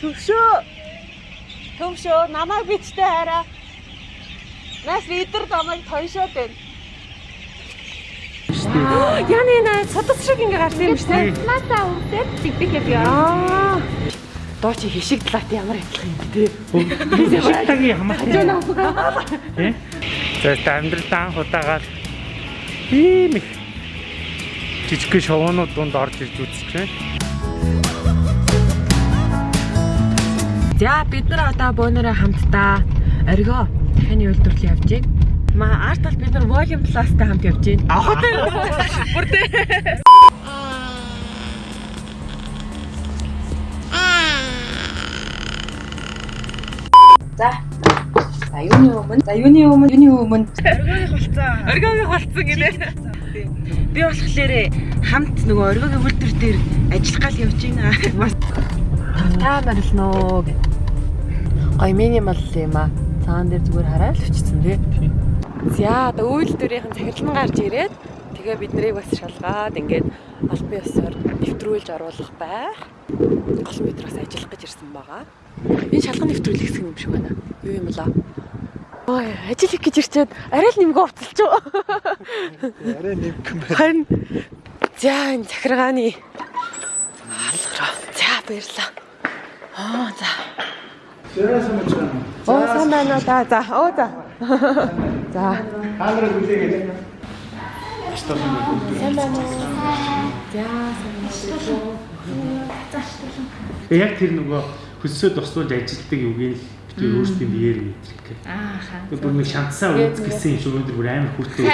Төвшөө. Төвшөө намайг бичтэй хараа. Нас лидер намайг тоншоод байна. Яны нэ судас шиг ингээ гарсан юм шүү дээ. Насаа үрдээд дигдэг яг яа. Аа. Доо чи хишиг талаат ямар адилхан юм бэ? Тагийн хамаатай. Тэ? За амьдралдаа анх удаагаар ийм их жижиг шоунууд дунд орж ирж үзэж За бид нар одоо бөөнөрөө хамтдаа оргио дахины үйлдвэрлэл явж байна. Ма арт тал бид нар volume plus-тай хамт явж байна. Авах тийм. Бүр тийм. За. За юуны өмнө? За юуны өмнө? Юуны өмнө? Оргиогийн холцоо. Оргиогийн холцсон гинэ. Би болохоор хамт нөгөө оргиогийн үйлдвэр дээр ажиллах гал явж байна. Тавтаамаар л нөө. Гой минимал юм аа. Цаан дээр зүгээр хараа л өчсөн тий. За одоо үйлдвэрийн захирлан гарч ирээд тэгээ бид нарыг бас шалгаад ингээд албан ёсоор нэвтрүүлж оруулах байх. Гол метроос ажиллах гэж ирсэн байгаа. Энэ шалган нэвтрүүлэх хэсэг юм шиг байна. Юу юм лаа? Ой, ажил хийх гэж ирчээд арай л нэмгээ уцалч. Арай нэмгэн байна. Харин за энэ захиргааны алгараа. За баярлаа. Аа за. Юм. Оо сайн байна уу? За за. Оо за. За. Камерыг үлээгээд. Сайн байна уу? За сайн байна. Яг тэр нөгөө хөссөө тусдуулж ажилтдаг юугийн л бид өөрсдийн биеэр мэдрэх гэх. Аа хаа. Тэр бүр нэг шантсаа үүс гэсэн юм шиг өнөөдөр бүр амар хүртээ.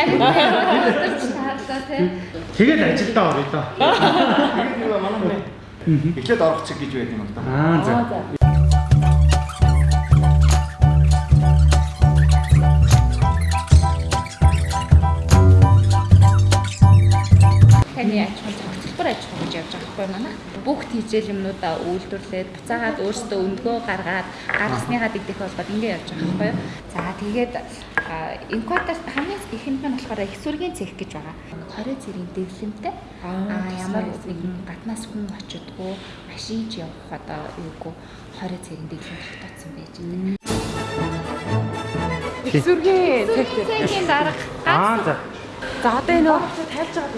Тэгээд ажилдаа орё доо. Тэгээд нэг манай эхлээд орох чиг гэж байдаг юм да. Аа за. Ахуй гэж явж байгаа хгүй манай. Бүгд хийжэл юмнуудаа үйлдвэрлээд буцаагаад өөрсдөө өндгөө гаргаад гаргасныхаа дэгдэх болоод ингэ явж байгаа хгүй юу. За тэгээд инкватер хамгийн ихэнд нь болохоор их сүргийн цех гэж байгаа. 20 зэрийн дэвлэмтэй. Аа ямар нэгэн гаднаас хүн очидгоо машинч явах одоо юугүй 20 зэрийн дэвлэм тогтооцсон байж байна. Сүргийн цэгтэй. Цехийн дарга Аа за. За одоо энэ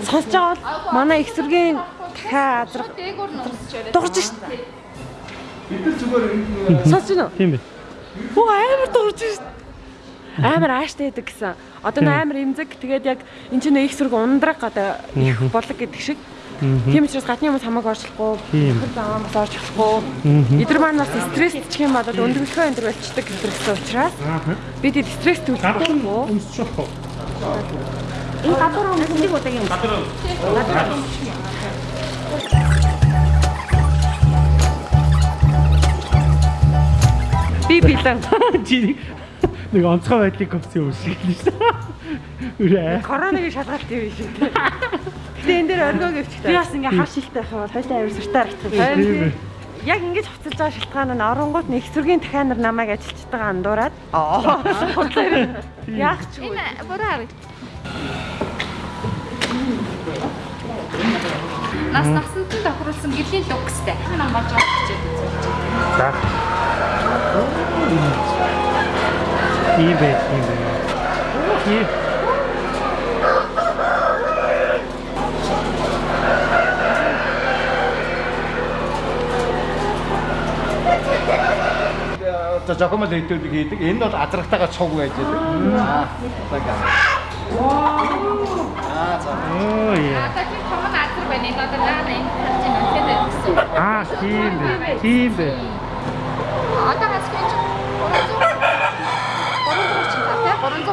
сонсож байгаа бол манай их сүргийн дахиад азрах дээгүүр нь унсч яриад дуурж шít бид нар зүгээр энэ сонсож байна уу тийм бай. Оо амар дуурж шít амар ааштай байдаг гэсэн. Одоо н амар имзэг. Тэгээд яг эн чинь их зэрэг ундраг одоо их болог гэдэг шиг. Тийм учраас гадны хүмүүс хамаагүй орчлохгүй. Хөр заавал бас орчлохгүй. Эдгээр маань бас стресс ч юм болоод өндөрлөхөө энэ төр болчдаг гэсэн учраас бид ид стресс төлөхгүй юм уу энэ гадуур хүмүүс нэг удаагийн гадуур гадуур би билэн. Чи нэг онцгой байдлыг kopsi үүсгэж л шүү. Үрээ. Коронавиг шалгалт юм шиг. Гэтэ энэ дээр оргиог өвчтэй. Би бас ингээ хав шилтэй байх юм бол хоёлаа авир суртаа юм. Яг ингэж хувцалж байгаа шалтгаан нь оронгууд нэг эсвэргийн дахианар намайг ажилчдаг байгаа андуураад. Аа. Яг ч үгүй. Энэ буруу хараг. Нас насанд нь тохируулсан гэрлийн лукстэй. Энэ маж авчихж За. Тийм байх юм байна. Тийм. одоо жокомол хэдүүлэг хийдэг. Энэ бол азрагтайгаа цуг байж байдаг. Аа. Аа за. Оо яа. Одоо чи чамд азар байна. Энэ одоо наа энэ чи нөхөд гэсэн. Аа тийм бай. Тийм бай. Одоо хас гэж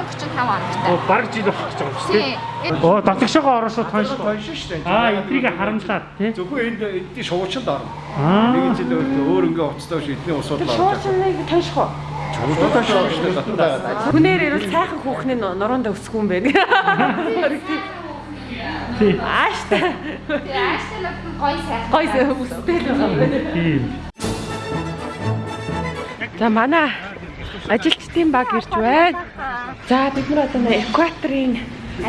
335 Оо онтой. баг жил болох гэж байгаа юм шүү дээ. Тийм. Оо дотгошоо ороосоо тонш. Тонш шүү дээ. Аа эдрийг харамсаад тий. Зөвхөн энд эдний шуучанд орно. Аа. Нэг жил өөр ингээ уцтай биш эдний усууд орно. Шуушныг тонших уу? Чулуу тонш шүү дээ. Хүнээр ирвэл сайхан хүүхний нуруунд өсөх юм байна. Тийм. Ааштай. Тэгээ ааштай нь гоё сайхан. Гой өстэй л байна. Тийм. За манай ажилчдын баг ирж байна. За бид нар одоо экваторын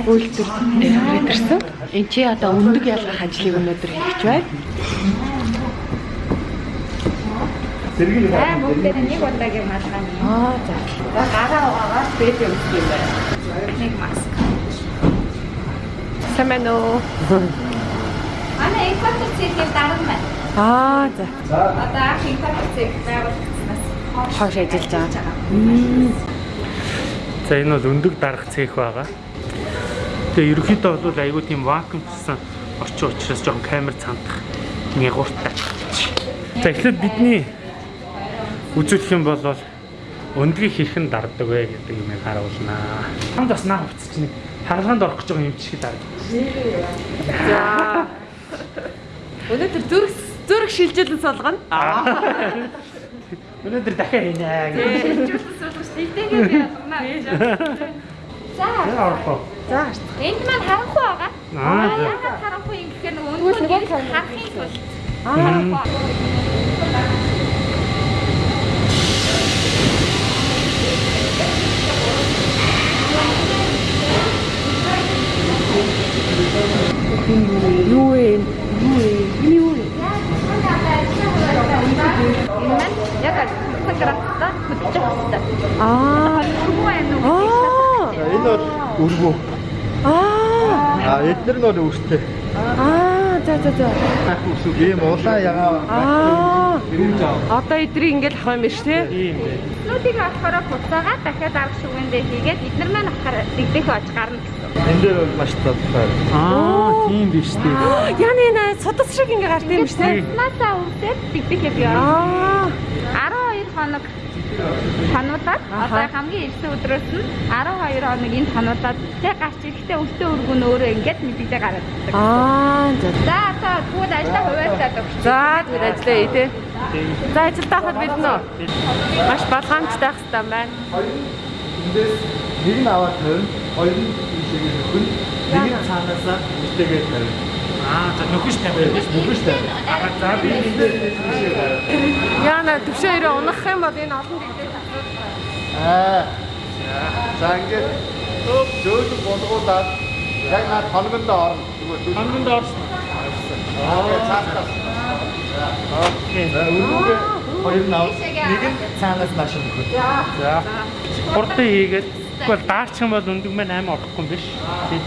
үйлдвэр ирээд ирсэн. Энд чи одоо өндөг ялгах ажлыг өнөөдөр хийж байна. Нэг Аа бүгдээр нэг удаагийн малгай. Аа за. За гараа угаагаад бэд өмсөх юм байна. Нэг маск. Байна уу? Манай экватор цэгийн дарга байна. Аа за. Одоо анх экватор цэг байгуулагдсанаас Хоош ажиллаж байгаа. За энэ бол өндөг дарах цех байгаа. Тэгээ ерөнхийдөө бол айгүй тийм вакуумчсан орчин учраас жоохон камер цандах нягууртай. За эхлээд бидний үзүүлэх юм бол өндгийг хэрхэн дарддаг вэ гэдэг юм харуулнаа. Хамд бас наа хувцс чинь хаалганд орох гэж байгаа юм шиг дарддаг. За. Өнөөдөр зүрх зүрх шилжилэн солгоно. Өнөөдөр дахиад хийнэ гэж. шилжүүлсэн суулгаж тэгтэйгээ би ялгана гэж. За? За. энд маань харанхуй байгаа. Аа. Яагаад харанхуй юм гэхээр нөгөө гэрэл харахын тулд Аа. Юу вэ? Юу вэ? Энэ яг фотографта хөдөлж байгаа. Аа. Энэ үү? Аа. Энэ бол өргөө. Аа. А эдгээр нь бол өртөө. Аа. За за за. Ах үсэг ийм улаан ягаа. Аа. Одоо эдрийг ингээд авах юм биш тий? Тийм дээ. Нүүдийг авахаараа буцаагаад дахиад арга шүгэндээ хийгээд эдгээр маань авахаар дэгдэх ож гарна гэсэн. Энд дээр бол маш тодорхой. Аа, тийм биш дээ. Яны нэ судас шиг ингээд гарт юм биш тий? Наасаа үрдээд дэгдэхээ би Аа. 12 хоног хануудаад одоо хамгийн эрсэн өдрөөс нь 12 хоног энд хануудаад тэг гарч ирэхдээ өвтөө өргөн өөрөө ингээд мэдээлэл гараад ирдэг. Аа. За. За одоо тэгвэл ажлаа хуваалцаад өгч. За тэр ажиллая тий. За ажилдаа хад бид нөө. Маш балгаамжтай байх хэрэгтэй байна. Эндээс нэг нь аваад тавина, хоёр нь ийшээгээ нөхөн, нэг нь цаанаасаа мөртэйгээ тавина. Аа, за нөхөж тавиад биш. Тавина. Аа, за би. Яна төвшөө ирээ унах юм бол энэ олон дэгдээ Аа. За ингээд өв зөөлөн болгуулаад яг над хоногонд орно. Ханганд орсон. Аа цаастаас. Окей. За өргөөгөө хоёр нь авах. Нэг нь цаанаас нааш нөхөн. За. Хурдан хийгээд тэгвэл даарчих юм бол өндөг маань аим орохгүй юм биш. Тийм.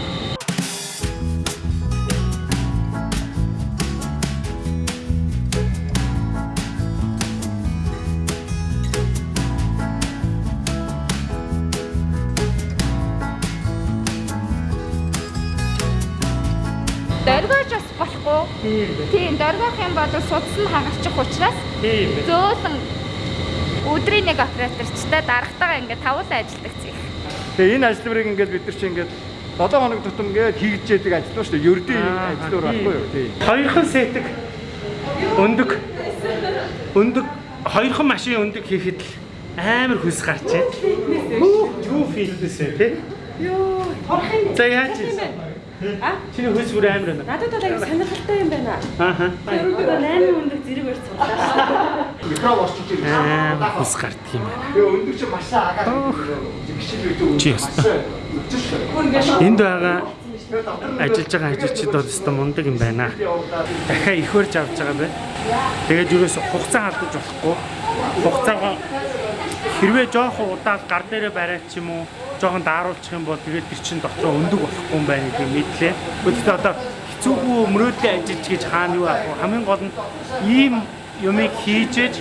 Тийм дээ. Тийм, дөргөх юм бол судас нь хагарчих учраас зөөлөн өдрийн нэг операторчтай дарагтайгаа ингээд тавуулаа ажилладаг зэх. Тэгээ энэ ажлыг ингээд бид нар чинь ингээд 7 хоног тутам ингээд хийгдчихэд ажил шүү дээ. Ердийн ажлуур байхгүй юу? Тийм. Хоёрхан сетик өндөг өндөг хоёрхан машин өндөг хийхэд л амар хүс гарч байна. Юу филдээс вэ те? Юу, торхын За яаж вэ? А? Чиний хүс бүр амар байна. Надад бол аяг сонирхолтой юм байна. Ааха. Тэрүүгээр 8 өндөр зэрэг барьж цуглаа. Микро орчиж ирсэн. Амар хүс гарддаг юм байна. Тэгээ өндөр чи маш агаад гişил үү. Чи ястаа. Энд байгаа ажиллаж байгаа ажилчид бол өстой мундаг юм байна. Дахиад их барьж авч байгаа бай. Тэгээд юурээс хугацаа алдаж болохгүй. Хугацаагаа хэрвээ жоохон удаал гар дээрээ бариад ч юм уу жоохон дааруулчих юм бол тэгээд тэр чин дотроо өндөг болохгүй юм байна гэдэг мэдлээ. Гэхдээ одоо хэцүүгүй мөрөөдлийн ажиллаж гэж хаана юу аах вэ? Хамгийн гол нь ийм юмыг хийжээж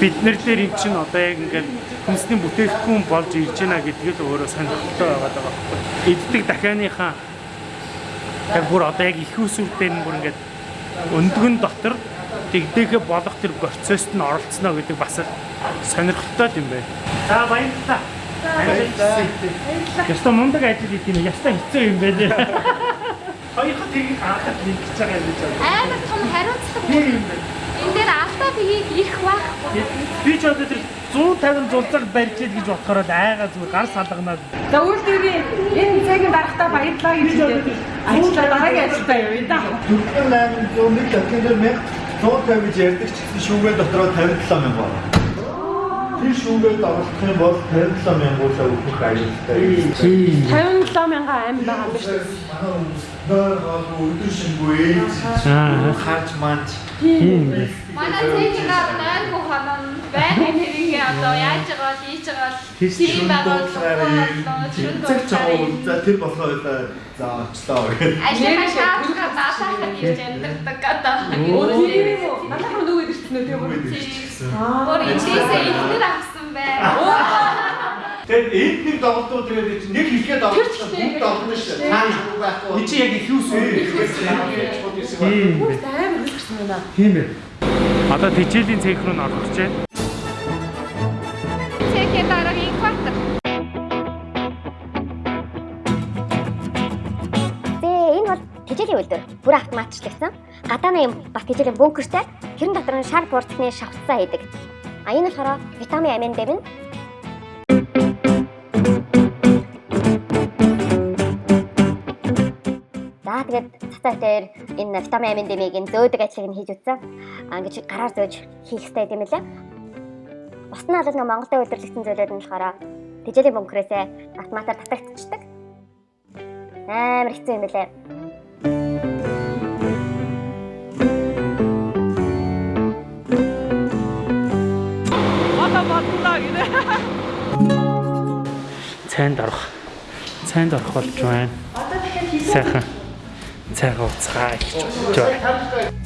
бид нар дээр эн чинь одоо яг ингээд хүнсний бүтээгдэхүүн болж ирж байна гэдгийг л өөрөө сонирхолтой байгаад байгаа байхгүй. Эддэг дахианыхаа яг бүр одоо яг их усүртэй нь бүр ингээд өндгөн дотор тэгдэхэ болох тэр процессд нь оролцсноо гэдэг бас сонирхолтой юм байна. За баярлалаа. Яста мундаг ажил хийх юм. Яста хэцүү юм байна. Хоёрхан тийг анхад нэг гэж байгаа юм гэж байна. Амар том хариуцлага юм байна. энэ дээр алдаа биеийг ирэх байхгүй. Би ч одоо тэр 150 зулцаг барьж ид гэж бодохоор л айгаа зүгээр гар салганаад За үйлдвэрийн энэ цагийн дарагтаа баярлалаа гэж хэлээд ажиллаа дараагийн ажилдаа явъя да. 4801 дахин дээр 1150 гэж ярьдаг ч гэсэн шүүгээ дотроо 57 мянга байна. Тэр шүүгээд оролцох юм бол 57 мянгуулаа өгөх аюултай. 57 мянган аим байгаа юм биш үү? Нөр гол өдөр шингүй хаач тийм. Манай цэгийн гар 9 хонон байна нэрийг одоо яаж байгаа л хийж байгаа л Тийш тийм шүн байгаа дуудлаараа шүн цаг чаа дуудлаараа за тэр болохоор за очлоо гэх. ажлаа шаардлагаа даатахад хийж амьддаг одоо Манайхан нөгөө ирсэн үү тийм үү? бүр эндээсээ ихнэр авсан байна Тэгээд энэ нэг тоглолтууд тэгээд чинь нэг хэлгээ тоглолт бүгд тоглоно шүү. Цаана шууд байхгүй. Би чи яг их юу сүү? Тийм бэ. Амар хэлсэн байна. Тийм бэ. Одоо тижээлийн цех рүү н орох Гадаана юм бас тэжээлийн бункертэй. Тэрэн дотор нь шар буурцны шавтцаа хийдэг. А энэ болохоор витамин амин дээр нь За тэгээд цацаа дээр энэ витамин амин дэмийг ин зөөдөг ажлыг нь хийж үтсэн. А ингэж гараар зөөж хийх хэрэгтэй юм лээ. Бус нь бол нэг Монголд үйлдвэрлэгдсэн зүйлүүд нь болохоор тэжээлийн бункерээсээ автоматар татагдчихдаг. Амар хэцүү юм лээ. Гинэ. Цайнд орох. Цайнд орох болж байна. Сайхан. Цайгаа уцгаа гэж бодож байна.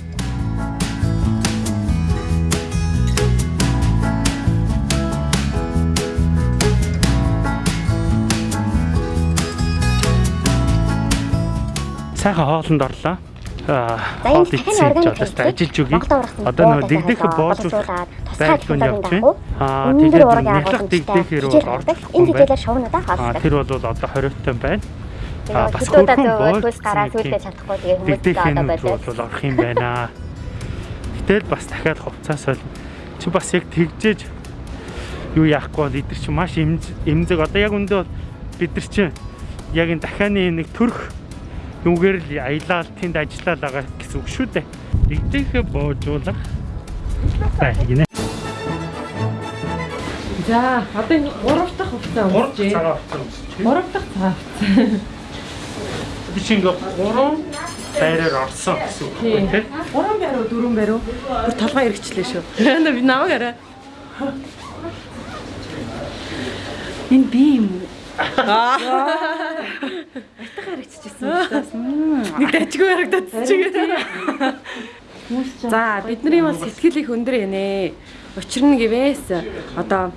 Сайхан хоолнд орлоо. Аа, хоол идсэн гэж одоо ажиллаж ургасан Одоо буудал дэгдэх боолжуулах ажиллагааны явж байна. Аа, тэгээд агуулгамжтай дэгдэхээр бол ордог. Энэ хичээлээр шуунуудаа Аа, хаалцдаг. тэр бол одоо 20-тай байна. Аа, бас хөрхөн хөлс гараа юм. чадахгүй тэгээ хүмүүс Дэгдэх одоо байлаа. бол орох юм байна. Гэтэл бас дахиад хувцас бол чи бас яг тэгжээж юу яахгүй бол эдгэр чи маш эмз эмзэг одоо яг үндэ бол бид нар чи яг энэ дахианы нэг төрх нүгээр л аялал тэнд ажиллаад байгаа гэсэн үг шүү дээ. Дэгдэхэ боожуулах бай гинэ. За, одоо энэ 3 дахь хувцас өмсөж. цагаан хувцас. 3 дахь цаа. Би чи ингээ 3 байраар орсон гэсэн үг Тийм. тийм. 3 байруу 4 байруу. Бүр толгой эргэчлээ шүү. Би намайг арай. Энэ би юм уу? Аа. Айтах харагдчихсан учраас. Нэг дажгүй харагдаад чигээ. За бидний бас сэтгэл их өндөр янэ. Учир нь гэвээс одоо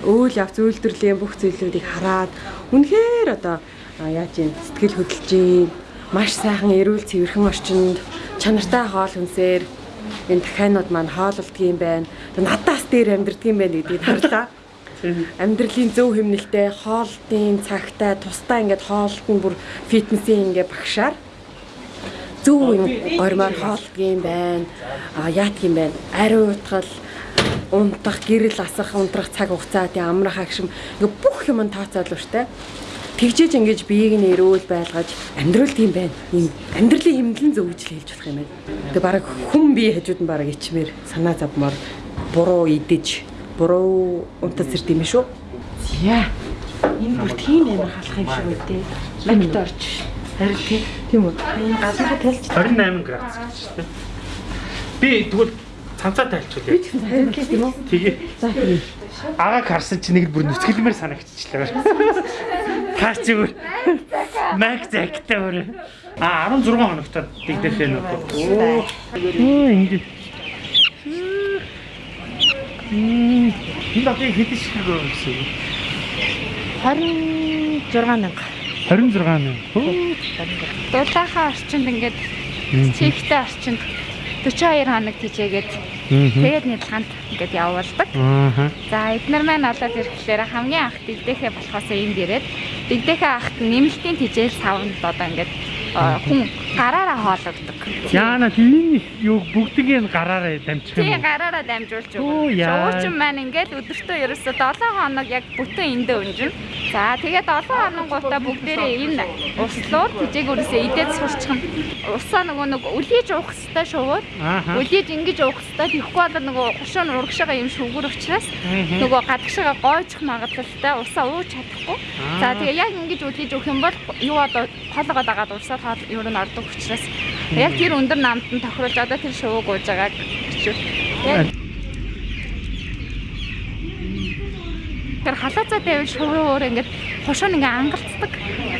өөл явц үйлдвэрлэлийн бүх зүйлүүдийг хараад үнэхээр одоо яаж юм сэтгэл хөдлөж юм маш сайхан эрүүл цэвэрхэн орчинд чанартай хоол хүнсээр энэ дахианууд маань хооллолдог юм байна. Тэгээ надаас дээр амьдрдаг юм байна гэдгийг харлаа. Амьдралын зөв хэмнэлтэй хоолтын цагтай тусдаа ингээд хоолт нь бүр фитнесийн ингээд багшаар зөв юм гормоор хоолдог юм байна. А яатг юм байна. Ариу утгал унтах, гэрэл асах, унтрах цаг хугацаа тийм амрах агшим ингээ бүх юм нь тооцоолоо штэ. Тэгжээж ингэж биеийг нь эрүүл байлгаж амьдрал тийм байна. Ийм амьдралын хэмнэлэн зөвж л хэлж болох юм байна. Тэгээ баг хүн бие хажууд нь баг ичмээр санаа завмаар буруу идэж, буруу унтаж ирд юм шүү. Яа. Энэ бүр тийм амар халах юм шиг үү те. Лагт орж. Харин тийм. Үү. Энэ газар талж 28 градус гэж шүү дээ. Би тэгвэл цанцаа тайлчулъя. харин тийм үү. Тэгээ. За. Агааг харсан чи нэг бүр нүцгэлмээр санагдчихлаа. Хаач зүгээр. Мак загтай өөр. А 16 хоногтой дэгдэх юм уу? Оо. Оо ингэ. Мм. Энэ багийн хэдэн шиг гоо гэсэн юм. 26 мянга. 26 мянга. Оо. дулаахаа орчинд ингээд чихтэй орчинд 42 хоног тижээгээд Мгм. тэгээд нэлханд ингээд явуулдаг. За эднэр маань олоод ирэхлээр хамгийн анх дэгдэхээ болохоос энд ирээд дэгдэхээ ахт нэмэлтийн тижээл савнд одоо ингээд э, хүн гараараа хоологддог. Яана тийм юу бүгдийг нь гараараа дамжих юм Тийм гараараа дамжуулж өгнө. яа. Шуучин маань ингээд өдөртөө ерөөсө 7 хоног яг бүтэн эндээ унжина. За тэгээд 7 хоногуудаа бүгдээрээ энэ услуур тижээгүүрээсээ идээд сурчхан. Усаа нөгөө нэг үлээж уух хэвээр шувууд. Үлээж ингэж уух хэвээр тэгэхгүй бол нөгөө хушуун урагшаага юм шүгүр учраас нөгөө гадагшаага гойчих магадлалтай усаа ууж чадахгүй. За тэгээ яг ингэж үлээж өгөх юм бол юу одоо хоолгоо дагаад урсаад хоол юу н ордог учраас яг тэр өндөр намд нь тохируулж одоо тэр шувууг ууж байгааг бичвэл яг Тэгэхээр халуузаа тавил шууруур ингээд хошоо ингээ ангалцдаг.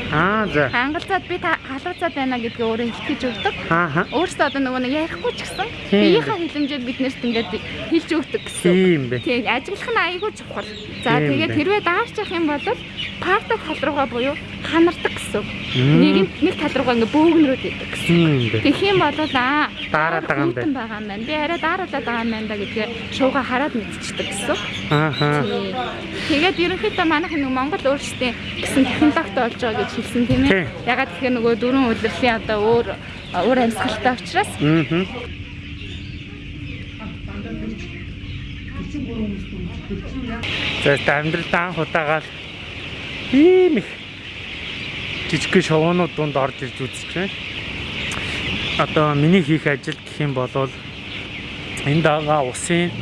Аа за. Ангалзаад би та халуузаад байна гэдгээ өөрөө хэлчихэж өгдөг. Аа. Өөрөөсөө одоо нөгөө нэг ярихгүй ч гэсэн Тийм. биеийнхээ хилэмжээр биднэрт ингээд хэлж өгдөг гэсэн. Тийм бэ. Тийм ажиглах нь айгүй чухал. За тэгээд хэрвээ даарч явах юм бол партад тал руугаа буюу ханардаг гэсэн. Нэг нэг тал руугаа ингээ бөөгнөрөөд идэг гэсэн. Тэгэх юм бол аа Дараад байгаа юм байна. Би арай дараалаад байгаа юм байна да гэдгээ шууга хараад мэдчихдэг гэсэн. Ааха. Тэгээд ерөнхийдөө манайх нэг Монгол өөрсдийн гэсэн технологитой болж байгаа гэж хэлсэн тийм ээ. Ягаад гэхээр нөгөө дөрвөн удирдлийн одоо өөр өөр амьсгалтай учраас Мм. За амьдрал даан худаагаал ийм их жижиг шоунууд дунд орж ирж үзэж байна. Одоо миний хийх ажил гэх юм бол энд байгаа усын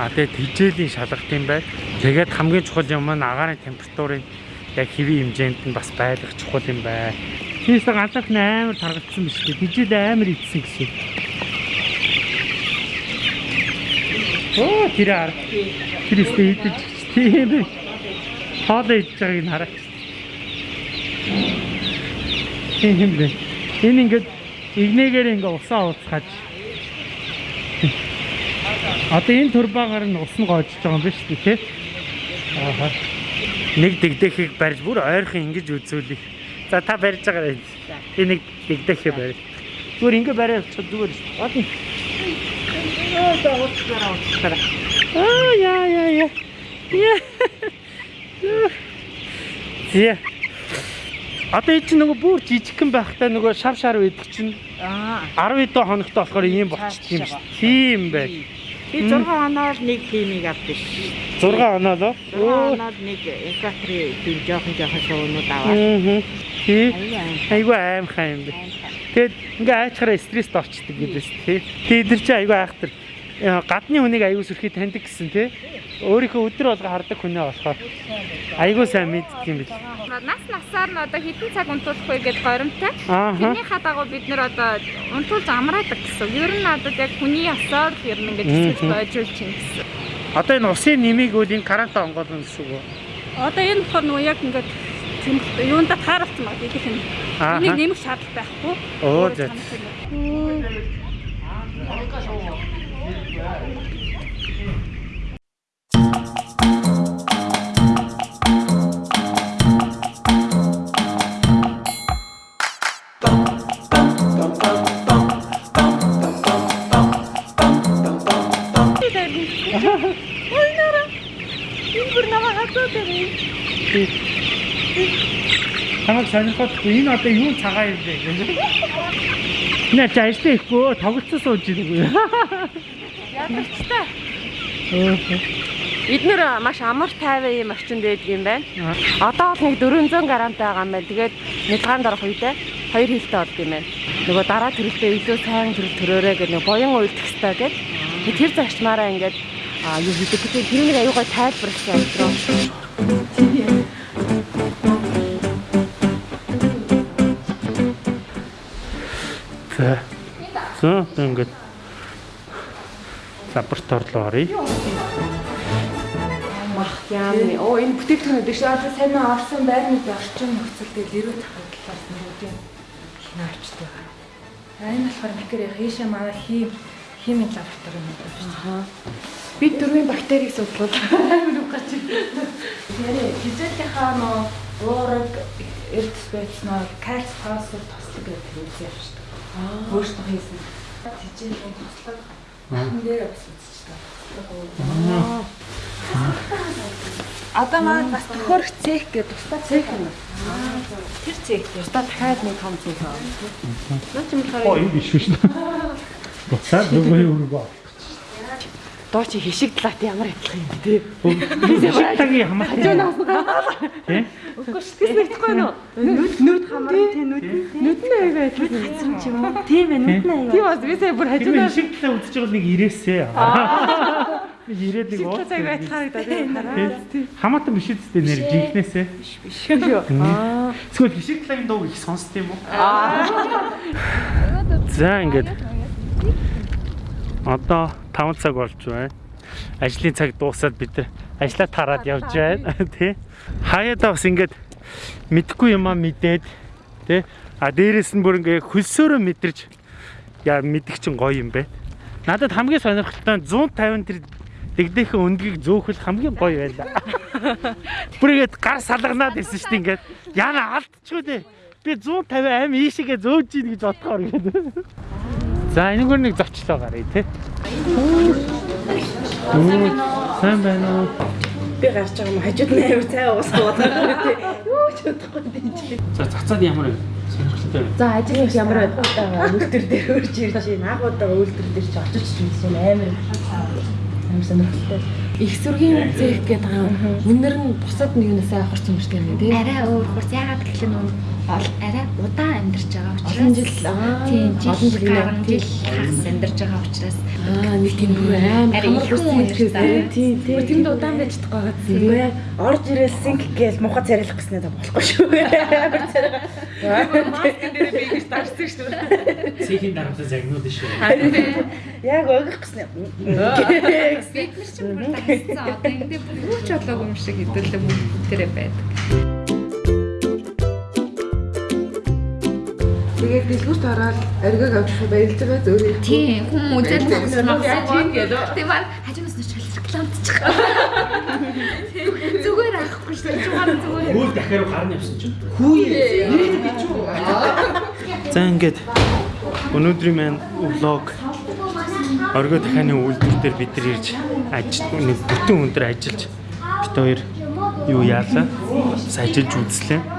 а тэгээд хижээлийн шалгалт юм байна. Тэгээд хамгийн чухал юм нь агаарын температурын яг хэвийн хэмжээнд нь бас байлгах чухал юм байна. Тиймээс галах амар таргалцсан биш үү? Хижээл амар идсэн гэсэн. Оо тэр ар. Тэр ихтэй идэж тийм ээ. Хоол идэж байгааг нь хараач. Тийм бэ. Энэ ингээд игнэгээр ингээ усаа ууцгаж. Одоо энэ турбаагаар нь ус нь гоожж байгаа юм биш үү те? Аа. Нэг дэгдэхийг барьж бүр ойрхон ингэж үзүүлэх. За та барьж байгаарай. Би нэг дэгдэхээ барь. Зүгээр ингээ бариад зүгээр. Одон. Аа ууцгаараа ууцгаараа. Аа яа яа яа. Зя. Одоо энэ чинь нөгөө бүр жижигхэн байхтай нөгөө шар шар байдаг чинь Аа. 10 доо хоногтой болохоор ийм болчихд юм шүү. Тийм бай. Би 6 оноор нэг химиг авдаг. 6 оноо лөө. 6 оноор нэг экатри тийм жоохон жоохон шоунууд аваад. Аа. Тий. Аяа. Айгу аимхаа юм бэ. Тэгэд ингээ айчхаараа стресст орчдөг гэдээс тий. Тэгээд тэр чинь айгу айхтар. Гадны хүнийг айгу сүрхий таньдаг гэсэн тий. Өөрийнхөө өдөр болго хардаг хүнээ болохоор айгу сайн мэддэг юм бил. нас насаар нь одоо хэдэн цаг унтуулах вэ гэдээ горимтай. Тэрнийхээ дагуу бид нэр одоо унтуулж амраадаг гэсэн. Ер нь одоо яг хүний ясаар л ер нь ингэж хэсэж Мгм. бойжуулж чинь гэсэн. Одоо энэ усын нэмийг үл энэ карата онгоолно гэсэн үг үү? Одоо энэ болохоор нөгөө яг ингээд юунда тааралцсан баг гэх юм. Энийг нэмэх шаардлага байхгүй. Оо за. Тамаг сонирхолтой энэ одоо юу цагаан юм бэ гэх. Нэ чи ажлаа ихгүй тоглолцоо сууж үү? Ядарчтай. Бид нэр маш амар тайван юм орчинд байдаг юм байна. Одоо бол нэг 400 грамтай байгаа юм байна. Тэгээд нэлгаанд орох үедээ хоёр хилтэй болд юм байна. Нөгөө дараа төрөлтөө илүү сайн төрөл төрөөрэй гэх нэг боён уйлдах хэрэгтэй. Тэгээд тэр зарчмаараа ингээд юу хийдэг гэдэг тэр нэг аюугай тайлбарласан амтруу. За. За ингээд лабораторид оръё. Яа, оо энэ бүтээгдэхүүн биш одоо сайн орсон байрны орчин нөхцөл дээр ирүү тахын талаас нүүдийн хинаарчтай байна. А энэ болохоор бикэр хийшээ манай хим химийн лаборатори юм байна дээ. Бид дөрвийн бактерийг судлаад амар үг гарч ирсэн. Тэрэ физиологийнхаа нөө уураг эрдэс байцнаа кальц фосфор тослог гэдэг юм явж шүү дээ. Өөртөө хийсэн. Тижээлийн тослог хан дээр бас үзчихдэг. Одоо маань бас төхөрөх цех гэдэг тусдаа цех юм. Тэр цех дээр Тусдаа дахиад нэг том зүйл байна. Наа чи Оо болохоор энэ биш дээ. Буцаад нөгөө юу өргөө. доо чи хишиг талаат ямар адилхан юм бэ? Тагийн хамаатай. Тэ? Үгүй шүү дээ. Тэгсэхгүй нөө. Нүд нүд хамар тий нүд. Нүд нь аяга адилхан хацсан ч юм уу? Тийм ээ нүд нь аяга. Тийм бас би сая бүр талаа үзэж байгаа нэг ирээсээ. Нэг ирээд нэг уу. аяга адилхан харагдаад тийм. Хамаатан биш үсттэй нэр жинхнээсээ. Шүү. Аа. Эсвэл хишиг талагийн дууг их сонсд юм уу? За ингээд одоо 5 цаг болж байна. ажлын цаг дуусаад бид нар ажлаа тараад явж байна тий. Хаяада бас ингээд мэдхгүй юмаа мэдээд тий. А дээрэс нь бүр ингээ хөлсөөрөө мэдэрч яа мэдэх чинь гоё юм бэ. Надад хамгийн сонирхолтой нь 150 тэр дэгдэхэн өндгийг зөөхөл хамгийн гоё байлаа. Бүр ингээд гар салганаад ирсэн шүү дээ ингээд. Яна алдчихгүй дээ. Би 150 аим ийшээгээ зөөж ийн гэж бодохоор ингээд. За энэгээр нэг зочлоо гарыг тий. Сайн байна уу? Би гарч байгаа юм хажууд нь аяар цай уусгаад байгаа тий. Юу ч бодохгүй дээ. За цацаад ямар вэ? Сонирхолтой байна. За ажил ямар байдаг үйлдвэр дээр хөрж ирж байна. Агуудаа үйлдвэр дээр ч очиж ч мэдсэн амар амар сонирхолтой. Их сүргийн зээх гэдэг байгаа. Үнэр нь бусад нэг юунаас авах юм юм тий. Арай өөр хурц яагаад гэхэл нөө арай удаан амьдарч байгаа учраас Олон жил тийм олон жил тий. жил хагас амьдарч байгаа учраас Аа нэг тийм бүр аим Арай их хамарсан үстэй гэдэг тий, тий. Бүр тэнд удаан байж чадахгүй байгаа тийм. Үгүй орж ирэл синк гээл муха царилах гэснээр та болохгүй шүү. Амар царилах. Маскын дээр би ингэж дарсан шүү. Цэхийн дарамтаа загнууд шүү. Яг өгөх гэснээр. бид нар ч бүр дагсан одоо ингэ бүр юу ч болоогүй юм шиг хэдүүлээ бүгдээрээ байдаг. Тэгээд дэлгүүрт ороод оргиг авч баярлж байгаа зөөрэй. Тийм хүн үзэл тийм гэдэг. Тийм аа хажуунаас нь чөл рекламдчих. Зүгээр авахгүй шүү дээ. Чугаар зүгээр. Хөл дахиад гарна явсан чинь. Хүүе. За ингээд өнөөдрийн маань влог оргоо дахианы үйлдвэр дээр бид нар ирж ажил бүтэн өндөр ажиллаж бит хоёр юу яалаа бас ажиллаж үзлээ.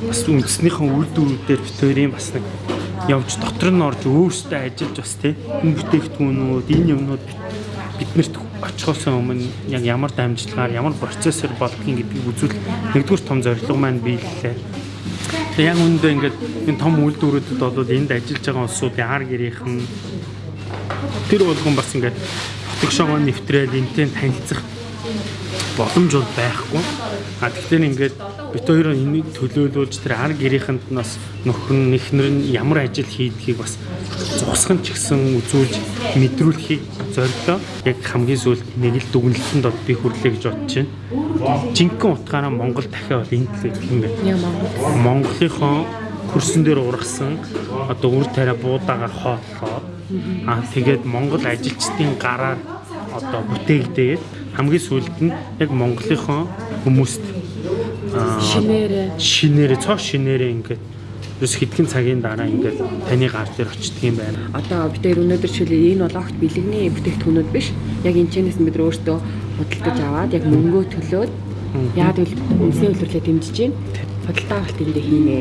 Бас үндснийхэн үйлдвэрүүдээр бит хоёрын бас нэг явж дотор нь орж өөрсдөө ажиллаж бас тий энэ бүтээгдэхүүнүүд энэ юмнууд биднэрт очихоос өмнө яг ямар дамжлагаар ямар процессор болдгийг гэдгийг үзүүл нэгдүгээр том зорилго маань биеллээ. Тэгээ яг үүндээ ингээд энэ том үйлдвэрүүдэд бол энд ажиллаж байгаа улсуудын ар гэрийнхэн тэр болгон бас ингээд хотгошоогоо нэвтрээл энтэй танилцах боломж бол байхгүй. А тэгэхээр ингээд бит хоёроо энийг төлөөлүүлж тэр ар гэрийнхэнд нас нөхөр нь эхнэр нь ямар ажил хийдгийг бас зогсгон ч гэсэн үзүүлж мэдрүүлэхийг зорилоо. Яг хамгийн сүүлд нэг л дүгнэлтэнд бол би хүрлээ гэж бодож байна. Жинхэнэ утгаараа Монгол дахиад бол энэ төлөв юм байна. Монголынхон хөрсөн дээр ургасан одоо үр тариа буудаага хоотлоод аа тэгээд Монгол ажилчдын гараар одоо бүтээгдээд хамгийн сүүлд нь яг Монголынхон хүмүүст Шинээрээ. шинээрээ цоо шинээрээ ингээд ерөөс хэдхэн цагийн дараа ингээд таны гар дээр очдөг юм байна. Одоо бид хоёр өнөөдөр жишээлбэл энэ бол огт бэлэгний бүтээгдэхүүнүүд биш. Яг энэ чэнэс бид нар өөрсдөө худалдаж аваад яг мөнгөө төлөөд яад үл үндэсний үйлдвэрлэлээ дэмжиж байна. Худалдаа авалт эндээ хийнэ.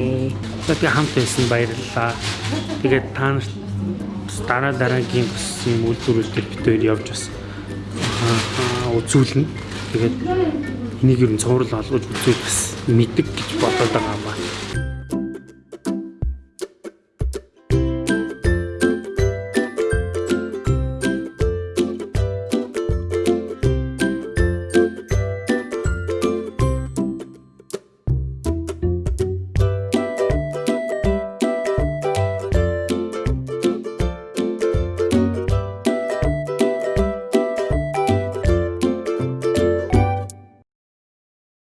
Би хамт байсан баярлалаа. Тэгээд та нарт дараа дараагийн юм үйлдвэрүүдээр бид хоёр явж бас аа, үзүүлнэ. Тэгээд энийг ер нь цуврал олгож үзүүл бас мэддэг гэж бодоод байгаа